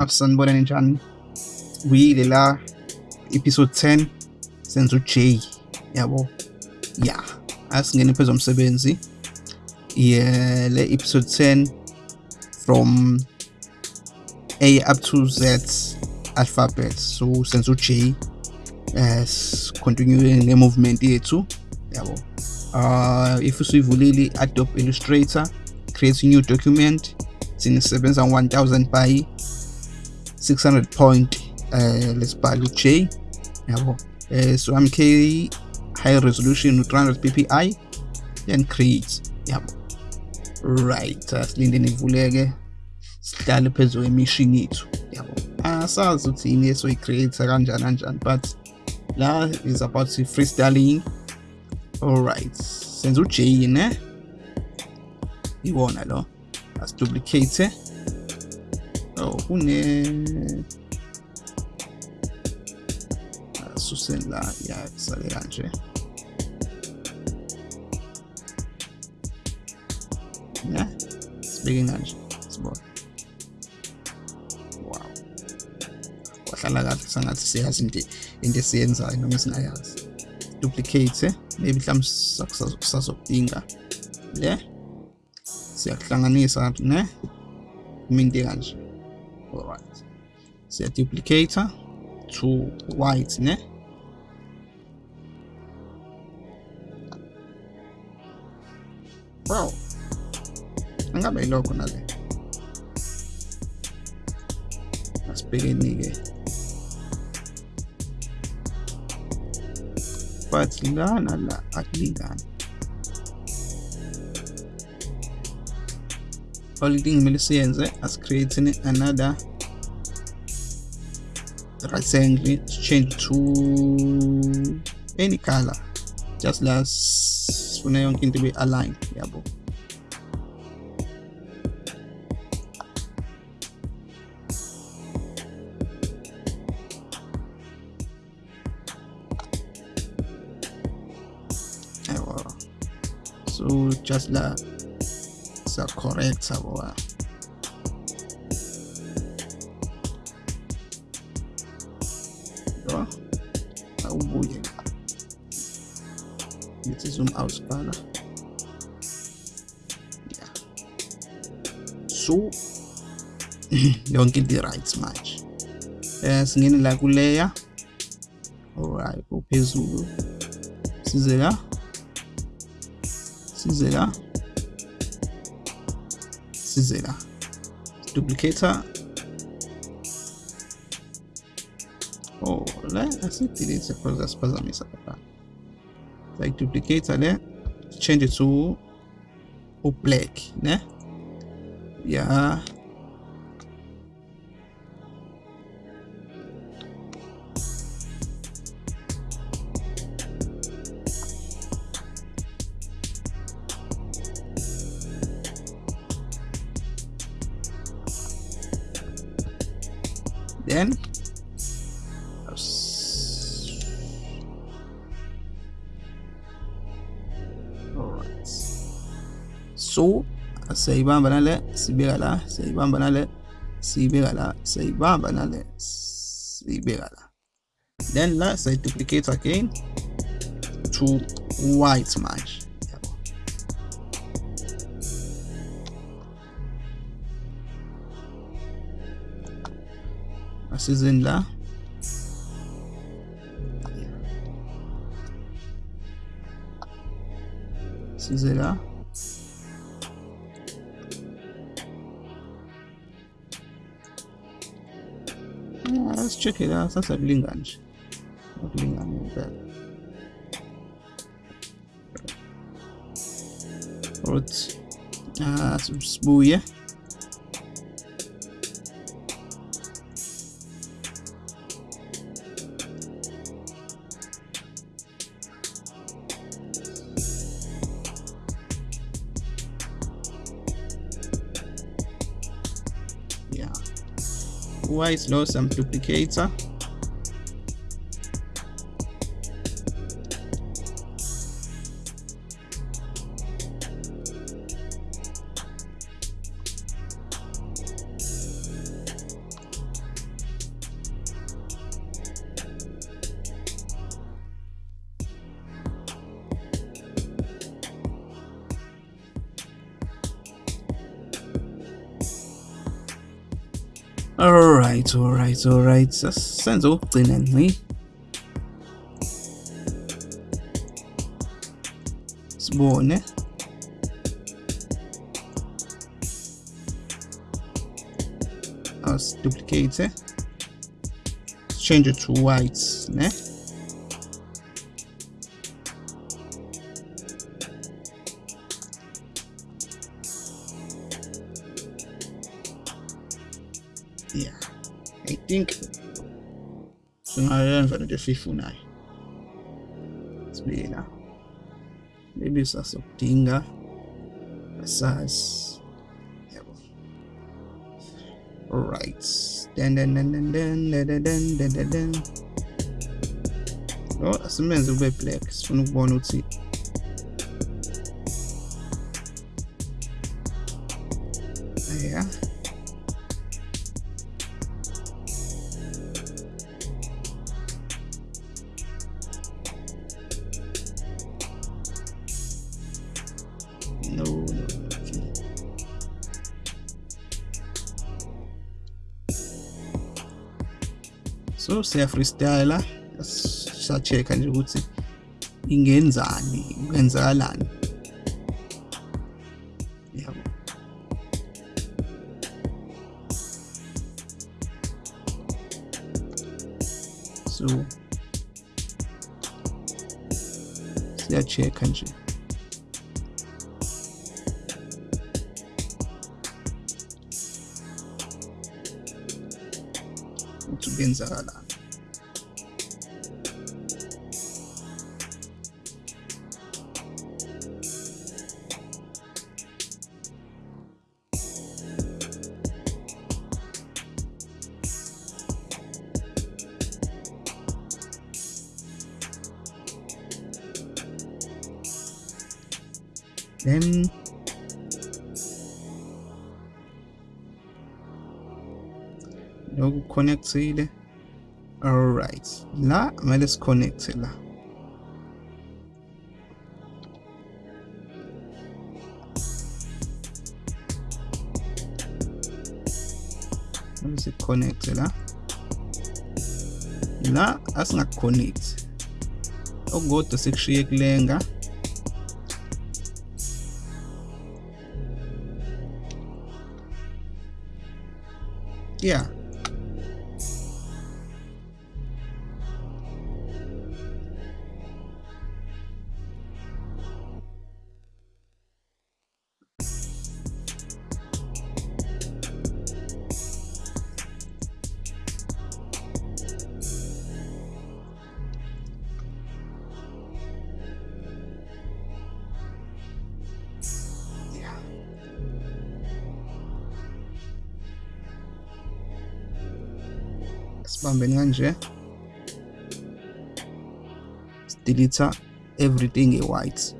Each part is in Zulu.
asanibonani njani kuyile la episode 10 senza uJ yabo. Ya. Asingene phezulu umsebenzi yeah le episode 10 from A up to Z alphabet. So senza uJ as continuing ne movement yethu yabo. Uh if usuyivulile Adobe Illustrator create a new document sinisebenza 1000 by 600 point uh lesibhala uJ yabo. Uh, so MK high resolution 300 ppi then create yabo. Right asilinde nivuleke sihlale phezulu emishini yethu. Yabo. Asazi ukuthi yini esoyi-create kanjani kanjani but la is about freestyling. Alright senza uj ne? Iwona lo. Asiduplicate kune la ya kusale kanje ne sibeke kanje sibona wow wahlala kahle sangathi siyazi into into esiyenzayo noma singayazi duplicate maybe mhlawumbe sasokudinga le siyakuhlanganisa ne kuminte kanje siya duplicate to white ne wow angabe ilokho nale asibhekeni-ke but la nala akulingani only thing kumele siyenze asicreate another rectangle change to any color. Just la sifuna yonke into ibe aligned yabo so just la sa correct sabo awubuye ngithi zoom out bhala yeah. So yonke into right manje. Eh singene la ku layer alright uphezulu size la. Size la. Size la. Duplicator. La asidelete because asiphazamisa lapha like duplicator le change it to black ne? Yeah. Then so siyayibamba nale sibeka la siyayibamba nale siyibeka la siyayibamba nale siyibeka la then la duplicate again to white manje yabo asizeni la size la asicheke la sasa kulingana nje. Akulingani impela right. Ah sibuye. Is low some duplicator. Alright alright alright. Senze ukugcina ngci sibone. Us duplicate. Change it to white ne? Think singayenza lento esiyifunayo sibili la maybe sasokudinga sazi yabo alright then then then then then then then then then then oh asimenze kube black. Sifuna ukubona ukuthi so siya freestyle sa-check-a nje ukuthi ingenzani kwenzakalani. Yabo. So siya-check-a nje. into enzakalayo then lokhu connectile? Alright. La kumele siconnecte la. Kumele siconnecte la. La asingaconnect okukodwa sekushiye kulenga yeah. Sibambeni kanje. Delete everything e white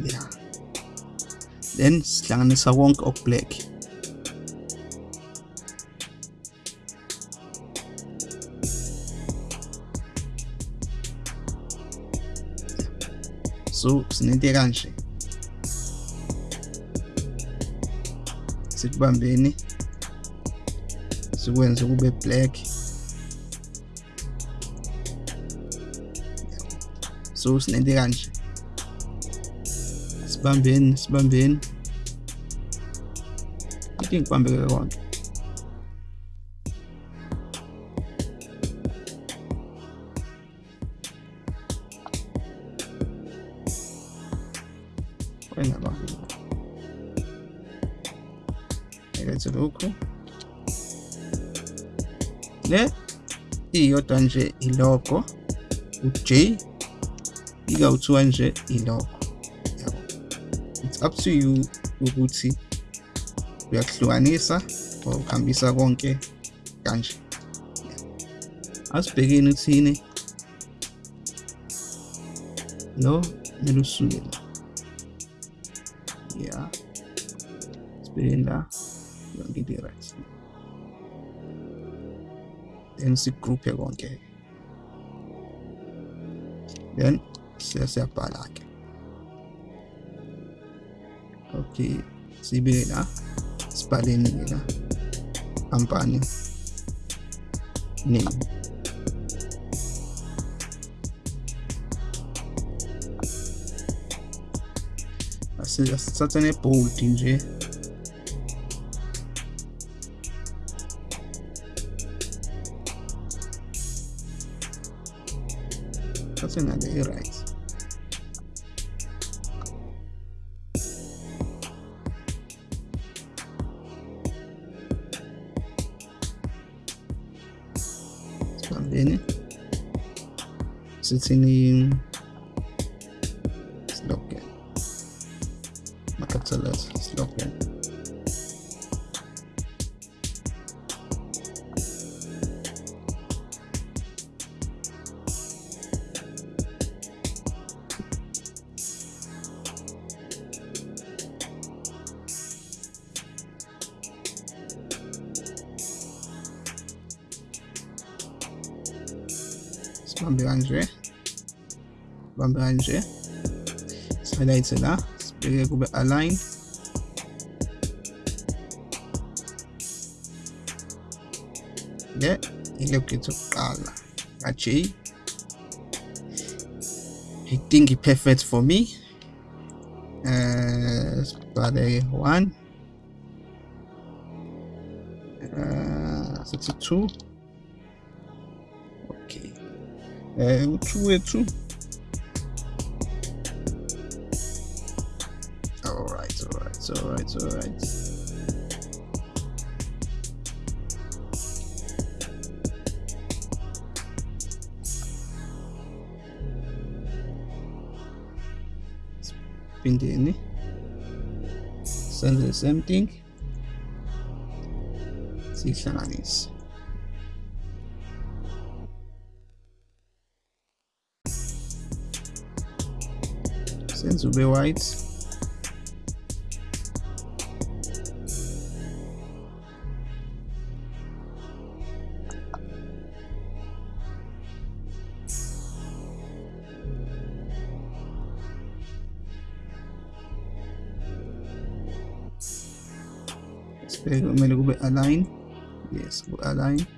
yeah. Then sihlanganisa konke oku sinento kanje sikubambeni sikwenze kube black so sinento kanje sibambeni sibambeni ithi ngibambeke konke iyodwa nje ilogo u-J ikawu-2 nje ilogo yabo. It's up to you ukuthi uyakuhlukanisa or ukuhambisa konke kanje. Asibhekeni uthini lo kumele usuke la. Yeah. Sibhekeni la yonke into right. Then sigruphe konke then siyabhala ke. Okay sibeke la sibhaleni ke la company name asithathe ne-bold nje. Thathe ngale i-right sibambeni sithini slogan capital letters slogan chyba branży. Slide'a, spróbuję jakby align. de electrical actually I think it's perfect for me uh, spider 1 uh, 62 okay uh, 2 2 alright. Alright phindeni senze the same thing. Siyihlanganise senze ube white sibheke kumele kube align. Yes ku align. le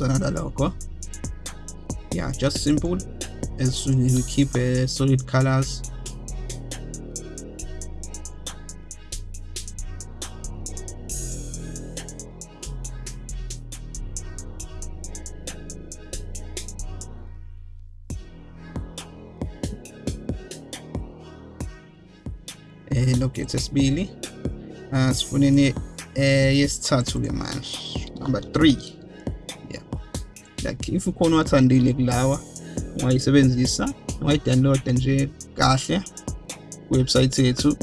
just another logo yeah just simple. As we keep uh, solid colors. Eh look sesibili uh sifuneni eh ke manje number 3 yeah like if ukhona wathandile kulawa ungayisebenzisa ungayidownloada nje kahle website yethu.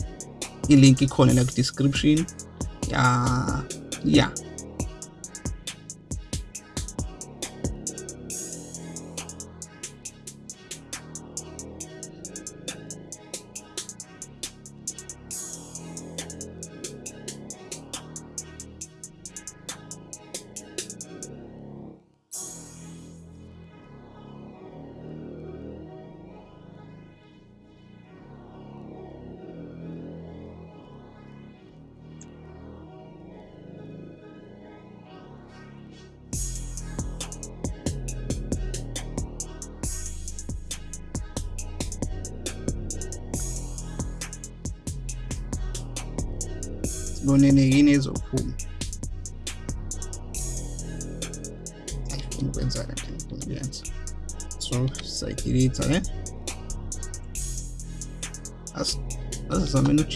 Ilink ikhona la ku description ya. yeah sibonene yini ezophuma ayifuna ukwenza kanti ngifuna ukuyenza. So sayidelete ke As asizameni uJ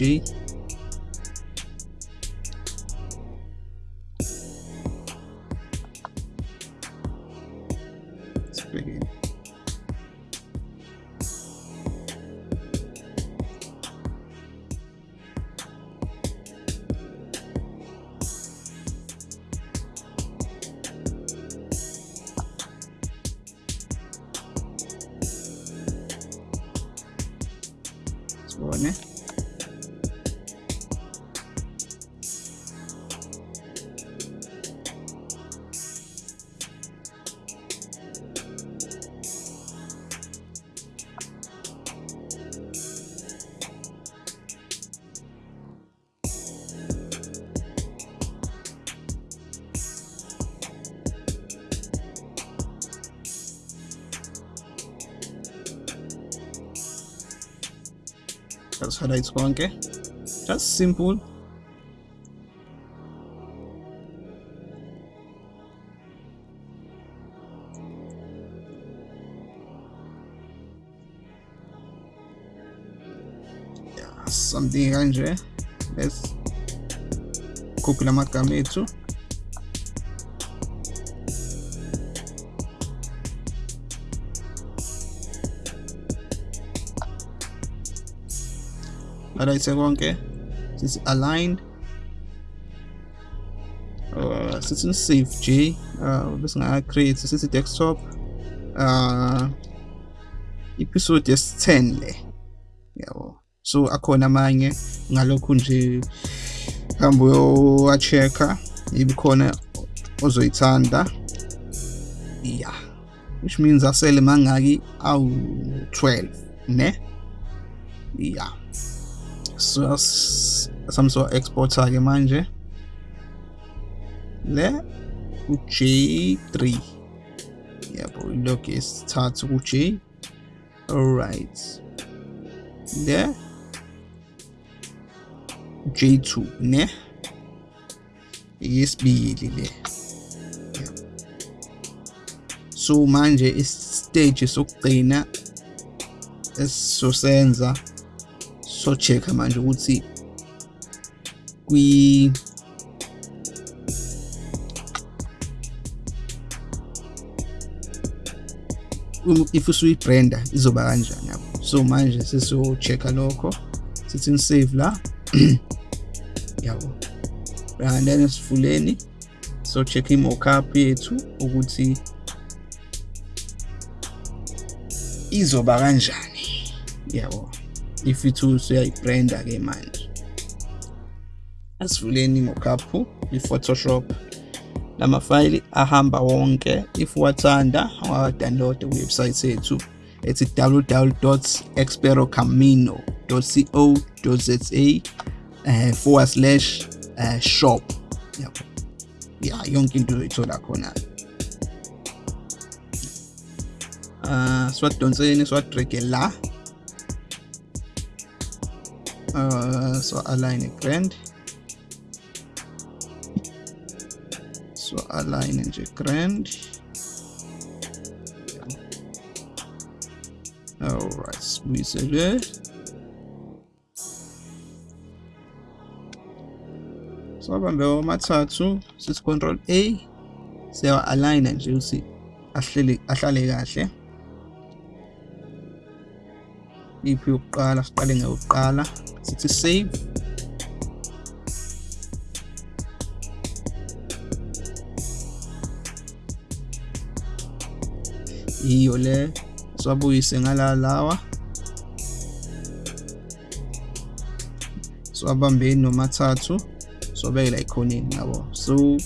just highlight konke just simple. Yeah, something kanje let's copy lamagama ethu highlight konke sithi aligned. Uh, sithi save j uh, bese nga create sithi desktop uh, episode yesi-10 le. Yabo so akhona amanye ngalokhu nje hambe uyowa-check-a ibe khona ozoyithanda yeah which means asele mangaki awu-12 ne? Yeah so exporter ke manje le u-J3 yabo ilog esithathu ku-J alright. Le J2 ne? Yesibili le so manje istage sokugcina esizosenza so check manje ukuthi kwi if usuyibranda izoba kanjani yabo? So manje sesiyo-check-a lokho sithi save la yabo? And then sivuleni so check i-mockup yethu ukuthi izoba kanjani yabo? If ithu usuyayibranda ke manje asivuleni i-mockup i-photoshop lamafayili ahamba wonke. If wathanda ungadownload iwebsite yethu ethi www.experocamino.co.za uh, forward slash uh, shop. Yabo ya yonke into uzoyithola khona uh, siwadonseni siwadrage la? Uh, so align grand so align nje grand alright sibuyisele so abambe amathathu sithi control a siyawa align nje ukuthi ahlele ahlale kahle. Iphi yokuqala siqale ngayokuqala sithi save. Iyo le siwabuyise ngala lawa siwabambeni nomathathu siwabeke la ekhoneni yabo so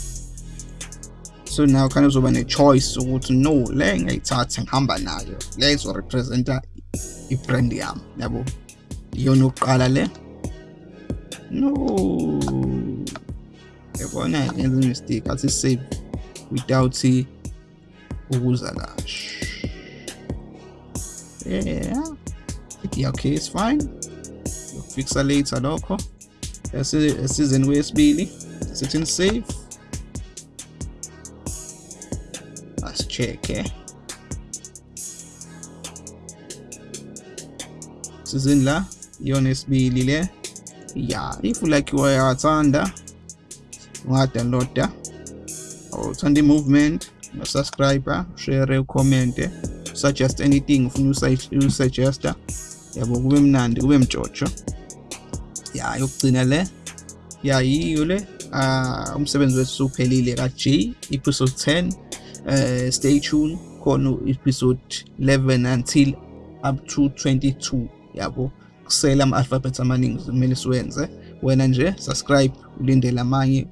so now khane uzoba ne-choice ukuthi no le ngiyayithatha ngihamba nayo. Le izorepresenta i-brand yami yabo? Iyona oqala le? No. Yabona ngenza i-mistake athi save without ukuza kahle yeah. Yeah okay it's fine. Yokufixa later lokho. Esizeni kwesibili sithi save. Check eh sizini la? Iyona esibili le ya if like wayathanda ungadownloada or uthanda i-movement subscribe share ucomment suggest anything ufuna usuggesta yabo kube mnandi kube mjojo ya yokugcina le. Ya yiyo le. Uh, umsebenzi wethu uphelile ka-J episode 10 uh, stay tuned khona episode 11 until up to 22 yabo kusela ama-alphabet amaningi kumele siwenze. Wena nje subscribe ulindele amanye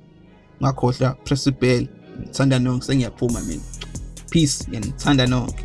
ngakhohlwa press ibell ngithanda nonke sengiyaphuma mina. Peace ngithanda nonke.